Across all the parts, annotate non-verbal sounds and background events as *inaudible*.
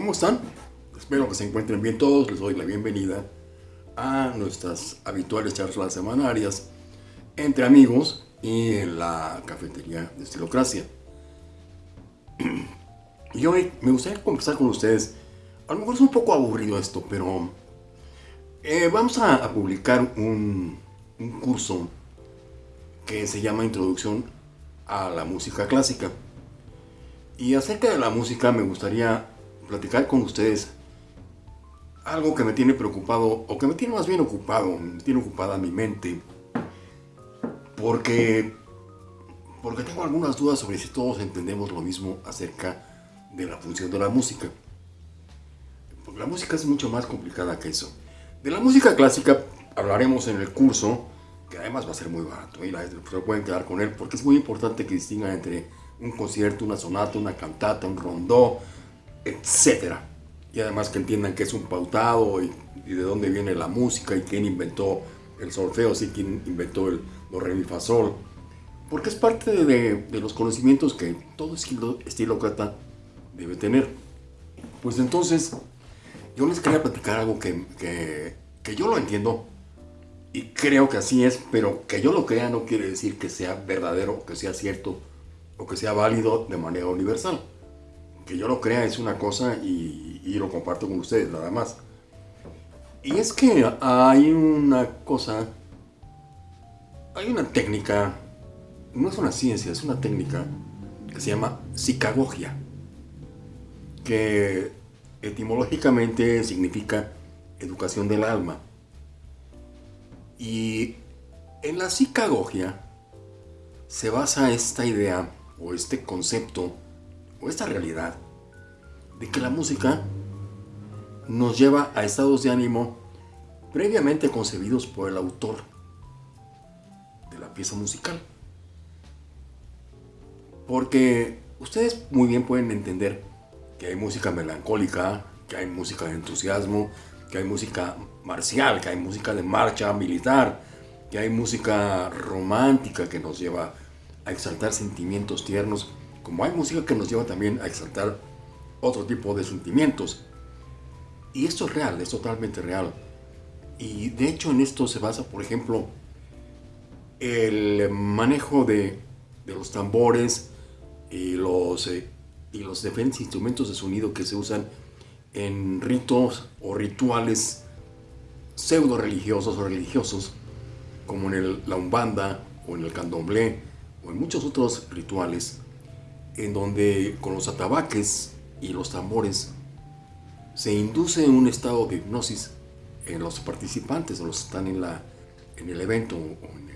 ¿Cómo están? Espero que se encuentren bien todos. Les doy la bienvenida a nuestras habituales charlas semanarias entre amigos y en la cafetería de Estilocracia. *clears throat* Y hoy me gustaría conversar con ustedes. A lo mejor es un poco aburrido esto, pero eh, vamos a, publicar un, un curso que se llama Introducción a la Música Clásica. Y acerca de la música me gustaría platicar con ustedes algo que me tiene preocupado, o que me tiene más bien ocupado, me tiene ocupada mi mente, porque, porque tengo algunas dudas sobre si todos entendemos lo mismo acerca de la función de la música. Porque la música es mucho más complicada que eso. De la música clásica hablaremos en el curso, que además va a ser muy barato, y la se pueden quedar con él, porque es muy importante que distingan entre un concierto, una sonata, una cantata, un rondó, etc. Y además que entiendan que es un pautado y, de dónde viene la música y quién inventó el solfeo, sí, quién inventó el do. Porque es parte de, los conocimientos que todo estilócrata debe tener. Pues entonces, yo les quería platicar algo que, que, que yo lo entiendo y creo que así es, pero que yo lo crea no quiere decir que sea verdadero, que sea cierto o que sea válido de manera universal que yo lo crea es una cosa y, lo comparto con ustedes nada más. Y es que hay una cosa, hay una técnica, no es una ciencia, es una técnica que se llama psicagogia, que etimológicamente significa educación del alma. Y en la psicagogia se basa esta idea o este concepto o esta realidad de que la música nos lleva a estados de ánimo previamente concebidos por el autor de la pieza musical. Porque ustedes muy bien pueden entender que hay música melancólica, que hay música de entusiasmo, que hay música marcial, que hay música de marcha militar, que hay música romántica que nos lleva a exaltar sentimientos tiernos como hay música que nos lleva también a exaltar otro tipo de sentimientos. Y esto es real, es totalmente real. Y de hecho en esto se basa, por ejemplo, el manejo de, los tambores y los, eh, y los diferentes instrumentos de sonido que se usan en ritos o rituales pseudo religiosos o religiosos, como en el, la umbanda o en el candomblé o en muchos otros rituales en donde con los atabaques y los tambores se induce un estado de hipnosis en los participantes, o los que están en, la, en el evento o en,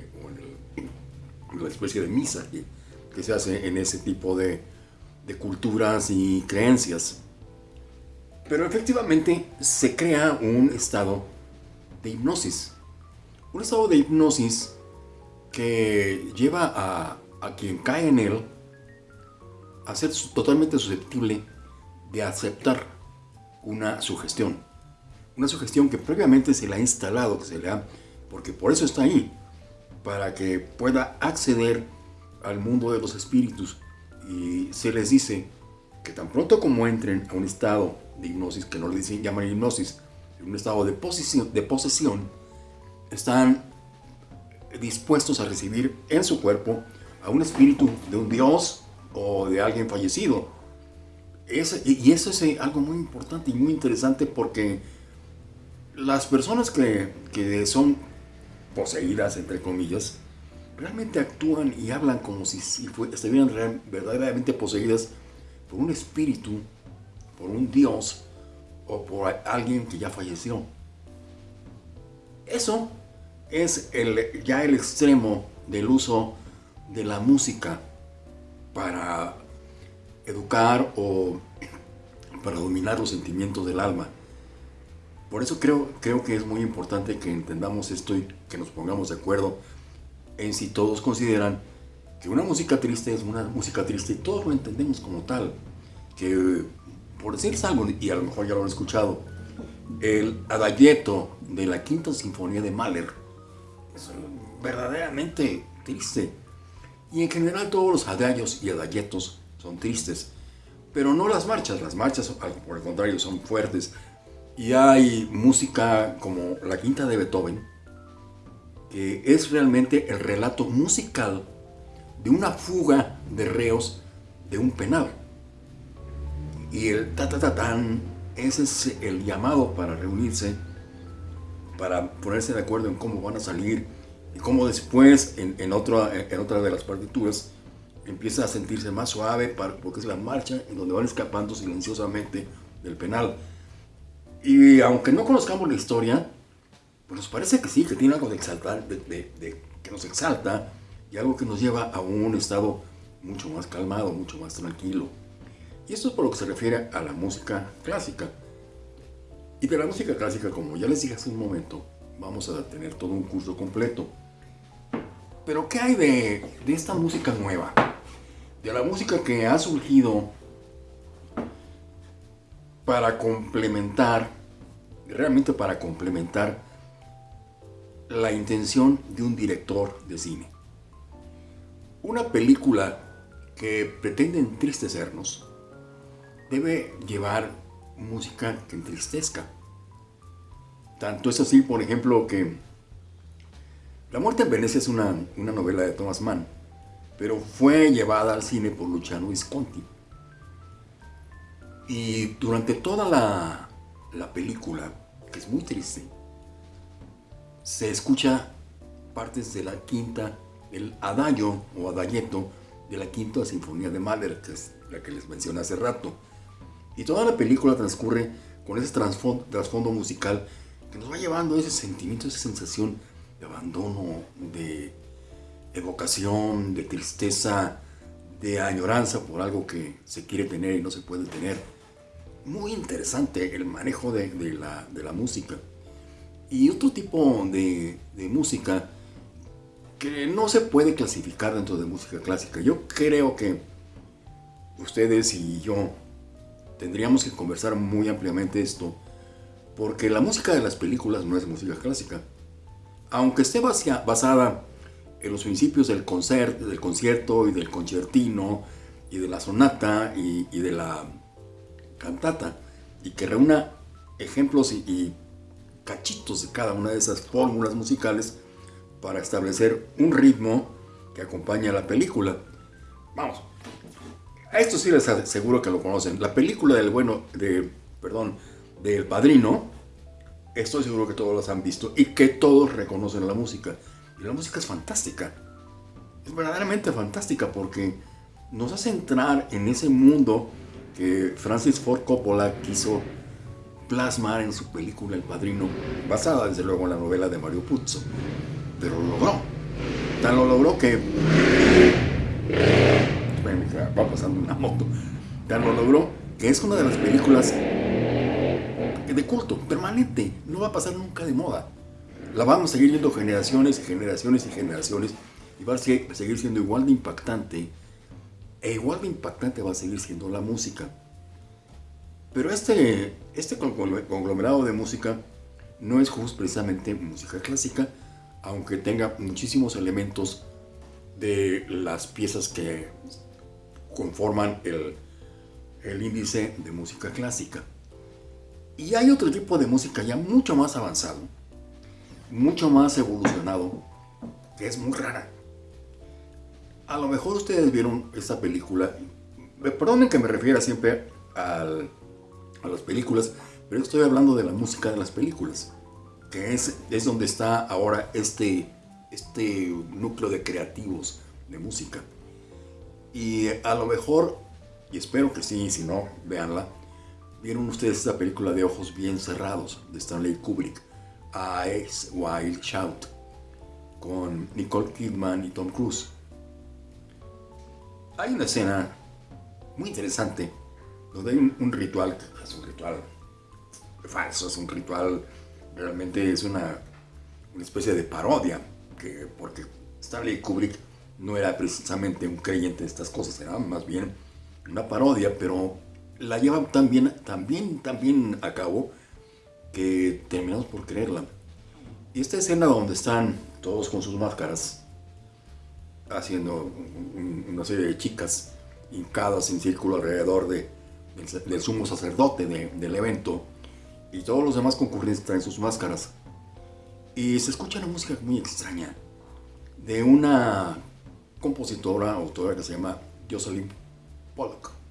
la especie de misa que, se hace en ese tipo de, de culturas y creencias. Pero efectivamente se crea un estado de hipnosis. Un estado de hipnosis que lleva a, a quien cae en él a ser totalmente susceptible de aceptar una sugestión. Una sugestión que previamente se le ha instalado, que se le ha, porque por eso está ahí, para que pueda acceder al mundo de los espíritus. Y se les dice que tan pronto como entren a un estado de hipnosis, que no le dicen, llaman hipnosis, un estado de posesión, de posesión, están dispuestos a recibir en su cuerpo a un espíritu de un Dios o de alguien fallecido. y eso es eh, algo muy importante y muy interesante porque las personas que, que son poseídas, entre comillas, realmente actúan y hablan como si, si estuvieran verdaderamente poseídas por un espíritu, por un dios o por alguien que ya falleció. Eso es el, ya el extremo del uso de la música para educar o para dominar los sentimientos del alma. Por eso creo, creo que es muy importante que entendamos esto y que nos pongamos de acuerdo en si todos consideran que una música triste es una música triste y todos lo entendemos como tal. Que, por decirles algo, y a lo mejor ya lo han escuchado, el adagietto de la Quinta Sinfonía de Mahler es verdaderamente triste y en general todos los adagios y adayetos son tristes, Pero no las marchas, las marchas por el contrario son fuertes. Y hay música como la quinta de Beethoven, que es realmente el relato musical de una fuga de reos de un penal. Y el ta ta ta tan, ese es el llamado para reunirse, para ponerse de acuerdo en cómo van a salir y cómo después en, otra, de las partituras empieza a sentirse más suave porque es la marcha en donde van escapando silenciosamente del penal. Y aunque no conozcamos la historia, pues nos parece que sí, que tiene algo de exaltar, que nos exalta y algo que nos lleva a un estado mucho más calmado, mucho más tranquilo. Y esto es por lo que se refiere a la música clásica. Y de la música clásica, como ya les dije hace un momento, vamos a tener todo un curso completo. Pero ¿qué hay de, de esta música nueva? De la música que ha surgido para complementar, realmente para complementar la intención de un director de cine. Una película que pretende entristecernos debe llevar música que entristezca. Tanto es así, por ejemplo, que La muerte en Venecia es una, una novela de Thomas Mann, pero fue llevada al cine por Luciano Visconti. Y durante toda la, la película, que es muy triste, se escucha partes de la quinta, el adagio o adagietto de la quinta sinfonía de Mahler, que es la que les mencioné hace rato. Y toda la película transcurre con ese trasfondo, musical que nos va llevando a ese sentimiento, esa sensación de abandono, de evocación, de tristeza, de añoranza por algo que se quiere tener y no se puede tener muy interesante el manejo de, la, música. Y otro tipo de, música que no se puede clasificar dentro de música clásica. Yo creo que ustedes y yo tendríamos que conversar muy ampliamente esto, porque la música de las películas no es música clásica. Aunque esté basada en los principios del, concert, del concierto y del concertino y de la sonata y de la cantata y que reúna ejemplos y, cachitos de cada una de esas fórmulas musicales para establecer un ritmo que acompaña a la película. Vamos, a esto sí les aseguro que lo conocen. La película del bueno, de, perdón, del Padrino, estoy seguro que todos las han visto y que todos reconocen la música. Y la música es fantástica. Es verdaderamente fantástica porque nos hace entrar en ese mundo que Francis Ford Coppola quiso plasmar en su película El Padrino, basada desde luego en la novela de Mario Puzo. Pero lo logró. Tan lo logró que... Va pasando una moto. Tan lo logró que es una de las películas de culto, permanente. No va a pasar nunca de moda. La vamos a seguir viendo generaciones y generaciones y generaciones y va a seguir siendo igual de impactante e igual de impactante va a seguir siendo la música. Pero este, este conglomerado de música no es justo precisamente música clásica, aunque tenga muchísimos elementos de las piezas que conforman el, el índice de música clásica. Y hay otro tipo de música ya mucho más avanzado, mucho más evolucionado, que es muy rara a lo mejor ustedes vieron esta película. Perdonen que me refiera siempre a las películas, pero estoy hablando de la música de las películas, que es, es donde está ahora este, este núcleo de creativos de música. Y a lo mejor, y espero que sí, si no, véanla, vieron ustedes esta película de ojos bien cerrados de Stanley Kubrick, Eyes Wild Shout, con Nicole Kidman y Tom Cruise. Hay una escena muy interesante donde hay un, ritual, es un ritual falso, es un ritual, realmente es una, una especie de parodia, que, porque Stanley Kubrick no era precisamente un creyente de estas cosas, era más bien una parodia, pero la lleva tan bien, tan a cabo que terminamos por creerla. Y esta escena donde están todos con sus máscaras, haciendo una serie de chicas hincadas en círculo alrededor de, del, sumo sacerdote del evento, y todos los demás concurrentes traen sus máscaras. Y se escucha una música muy extraña de una compositora, autora que se llama Jocelyn Pollock.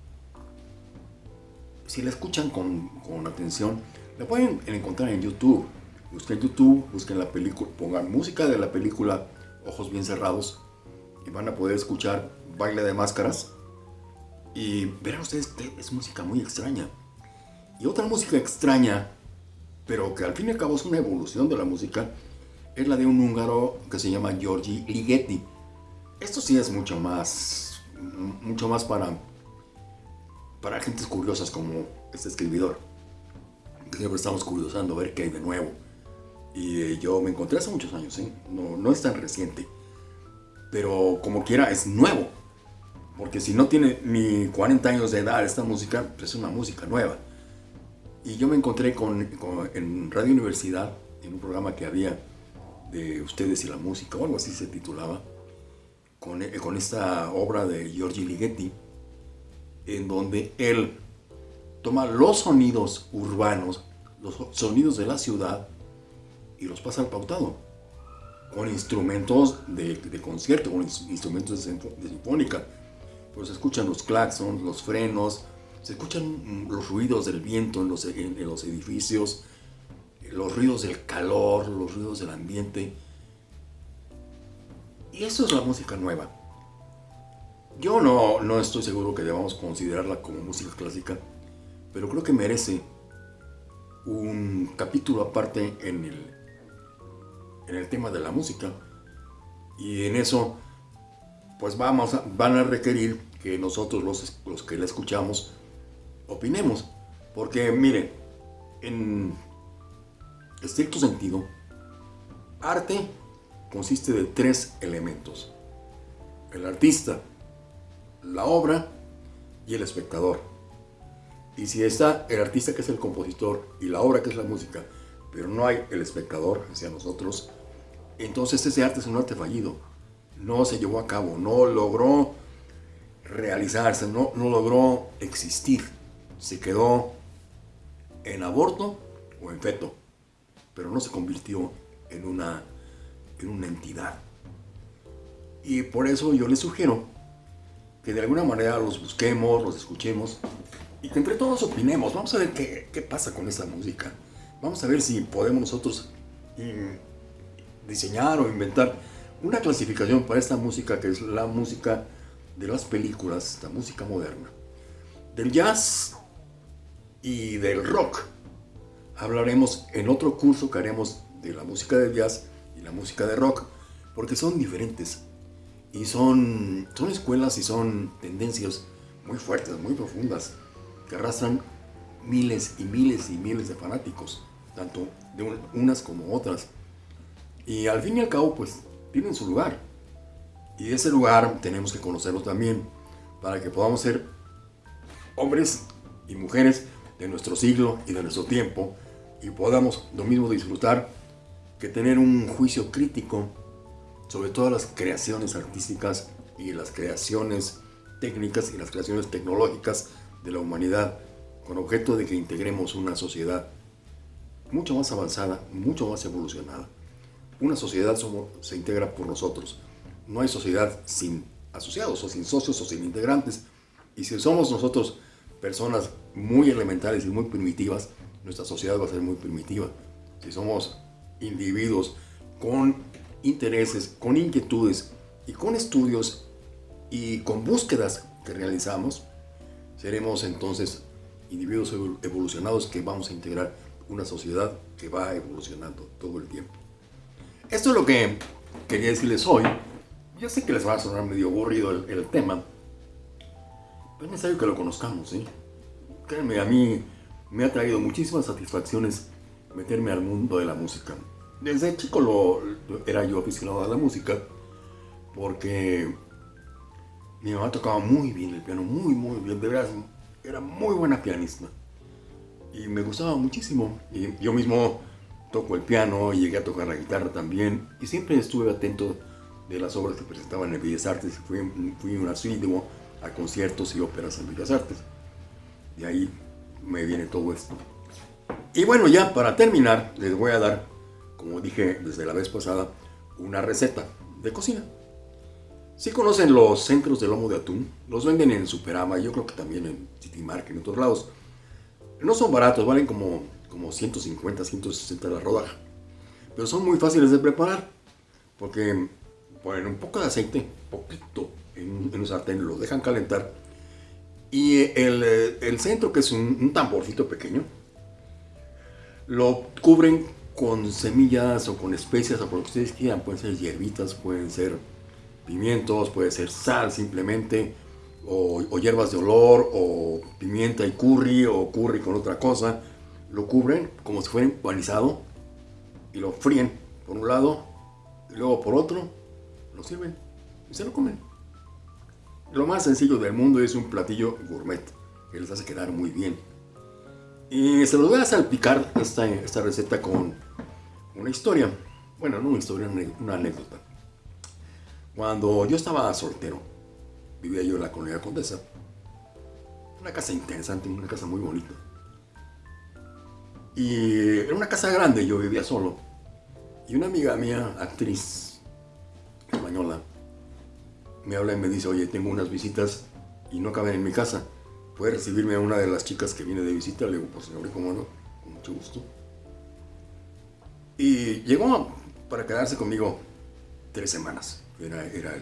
Si la escuchan con, con atención, la pueden encontrar en YouTube. Busquen YouTube, busquen la película, pongan música de la película Ojos Bien Cerrados y van a poder escuchar Baile de Máscaras. Y verán ustedes es música muy extraña. Y otra música extraña, pero que al fin y al cabo es una evolución de la música, es la de un húngaro que se llama Giorgi Ligeti. Esto sí es mucho más, mucho más para, para gentes curiosas como este escribidor. Siempre estamos curiosando a ver qué hay de nuevo. Y eh, yo me encontré hace muchos años, ¿eh? no, no es tan reciente. Pero como quiera, es nuevo. Porque si no tiene ni 40 años de edad esta música, pues es una música nueva. Y yo me encontré con, en Radio Universidad, en un programa que había de Ustedes y la Música, o algo así se titulaba, con, con esta obra de Giorgi Ligeti, en donde él toma los sonidos urbanos, los sonidos de la ciudad, y los pasa al pautado, con instrumentos de, concierto, con instrumentos de, sinfónica. Pues se escuchan los claxons, los frenos, se escuchan los ruidos del viento en, los edificios, los ruidos del calor, los ruidos del ambiente. Y eso es la música nueva. Yo no, no estoy seguro que debamos considerarla como música clásica, pero creo que merece un capítulo aparte en el, en el tema de la música. Y en eso, pues vamos van a requerir que nosotros los, los que la escuchamos opinemos. Porque miren, en estricto sentido, arte consiste de tres elementos. El artista, la obra y el espectador. Y si está el artista que es el compositor y la obra que es la música, pero no hay el espectador hacia nosotros, entonces ese arte es un arte fallido. No se llevó a cabo, no logró realizarse, no, no logró existir. Se quedó en aborto o en feto, pero no se convirtió en una, en una entidad. Y por eso yo les sugiero que de alguna manera los busquemos, los escuchemos y que entre todos opinemos. Vamos a ver qué, qué pasa con esta música. Vamos a ver si podemos nosotros mm, diseñar o inventar una clasificación para esta música que es la música de las películas, la música moderna. Del jazz y del rock hablaremos en otro curso que haremos de la música del jazz y la música de rock, porque son diferentes y son, son escuelas y son tendencias muy fuertes, muy profundas, que arrastran miles y miles y miles de fanáticos, tanto de unas como otras. Y al fin y al cabo, pues, tienen su lugar. Y ese lugar tenemos que conocerlo también, para que podamos ser hombres y mujeres de nuestro siglo y de nuestro tiempo, y podamos lo mismo disfrutar que tener un juicio crítico sobre todas las creaciones artísticas y las creaciones técnicas y las creaciones tecnológicas de la humanidad con objeto de que integremos una sociedad mucho más avanzada, mucho más evolucionada. Una sociedad se integra por nosotros. No hay sociedad sin asociados o sin socios o sin integrantes. Y si somos nosotros personas muy elementales y muy primitivas, nuestra sociedad va a ser muy primitiva. Si somos individuos con intereses, con inquietudes y con estudios y con búsquedas que realizamos, seremos entonces individuos evolucionados que vamos a integrar una sociedad que va evolucionando todo el tiempo. Esto es lo que quería decirles hoy. Ya sé que les va a sonar medio aburrido el, tema, pero es necesario que lo conozcamos. ¿sí? Créanme, a mí me ha traído muchísimas satisfacciones meterme al mundo de la música. Desde chico lo, era yo aficionado a la música porque mi mamá tocaba muy bien el piano, muy, muy bien, de verdad, era muy buena pianista. Y me gustaba muchísimo. Y yo mismo toco el piano, llegué a tocar la guitarra también. Y siempre estuve atento de las obras que presentaban en Bellas Artes. Fui, fui un asiduo a conciertos y óperas en Bellas Artes. De ahí me viene todo esto. Y bueno, ya para terminar, les voy a dar, como dije desde la vez pasada, una receta de cocina. Si conocen los centros de lomo de atún, los venden en Superama, yo creo que también en City Market, en otros lados. No son baratos, valen como, como 150, 160 la rodaja. Pero son muy fáciles de preparar, porque ponen un poco de aceite, poquito, en, un sartén, lo dejan calentar. Y el, el centro, que es un, un tamborcito pequeño, lo cubren con semillas o con especias o por lo que ustedes quieran. Pueden ser hierbitas, pueden ser pimientos, puede ser sal simplemente, o, hierbas de olor, o pimienta y curry, o curry con otra cosa. Lo cubren como si fuera empanizado y lo fríen por un lado y luego por otro, lo sirven y se lo comen. Lo más sencillo del mundo es un platillo gourmet que les hace quedar muy bien. Y se los voy a salpicar esta, esta receta con una historia. Bueno, no una historia, una anécdota. Cuando yo estaba soltero, vivía yo en la colonia Condesa. Una casa interesante, una casa muy bonita. Y era una casa grande, yo vivía solo. Y una amiga mía, actriz española, me habla y me dice, oye, tengo unas visitas y no caben en mi casa. ¿Puede recibirme a una de las chicas que viene de visita? Le digo, pues señor, ¿cómo no? Con mucho gusto. Y llegó para quedarse conmigo tres semanas. Era,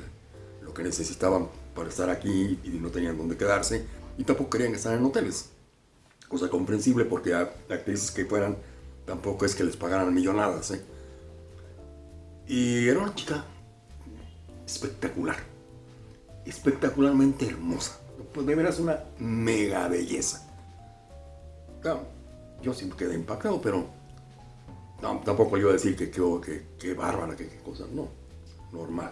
lo que necesitaban para estar aquí y no tenían dónde quedarse. Y tampoco querían estar en hoteles. Cosa comprensible porque a actrices que fueran tampoco es que les pagaran millonadas. ¿eh? Y era una chica espectacular. Espectacularmente hermosa. Pues de veras una mega belleza. yo siempre quedé impactado, pero tampoco le iba a decir que qué bárbara, que qué cosa. No, normal.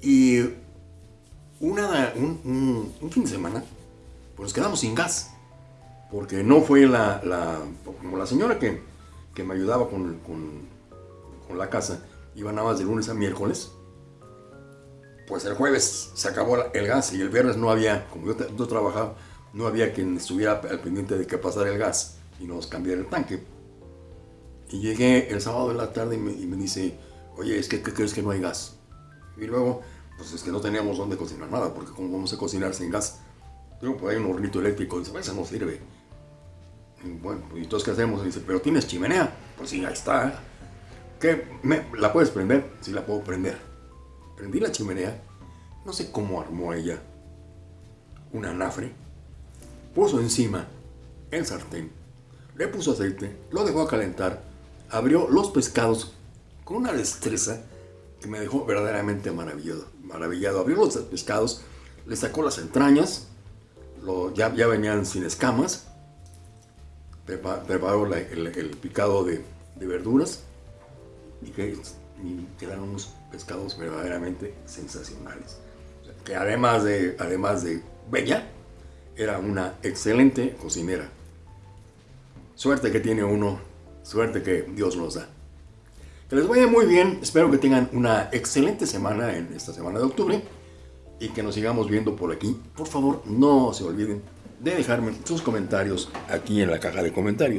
Y una, un, fin de semana, pues nos quedamos sin gas. Porque no fue la, como la señora que, me ayudaba con, con, la casa, iba nada más de lunes a miércoles. Pues el jueves se acabó el gas y el viernes no había, como yo, yo trabajaba, no había quien estuviera al pendiente de que pasara el gas y nos cambiara el tanque. Y llegué el sábado de la tarde y me, y me dice, oye, es que ¿qué crees que no hay gas? Y luego pues es que no teníamos dónde cocinar nada, porque ¿cómo vamos a cocinar sin gas? Digo, pues hay un hornito eléctrico, dice, ese no sirve. Y bueno, pues, ¿y entonces qué hacemos? dice, pero ¿tienes chimenea? Pues sí, ahí está. ¿Qué? ¿Me, ¿La puedes prender? Sí, la puedo prender. Prendí la chimenea, no sé cómo armó ella un anafre, puso encima el sartén, le puso aceite, lo dejó a calentar, abrió los pescados con una destreza que me dejó verdaderamente maravillado maravillado. Abrió los pescados, le sacó las entrañas, ya, ya venían sin escamas, preparó el, picado de, verduras. Y, que, quedaron unos pescados verdaderamente sensacionales. que además de, además de bella, era una excelente cocinera. Suerte que tiene uno, suerte que Dios nos da. Que les vaya muy bien, espero que tengan una excelente semana en esta semana de octubre y que nos sigamos viendo por aquí. Por favor, no se olviden de dejarme sus comentarios aquí en la caja de comentarios.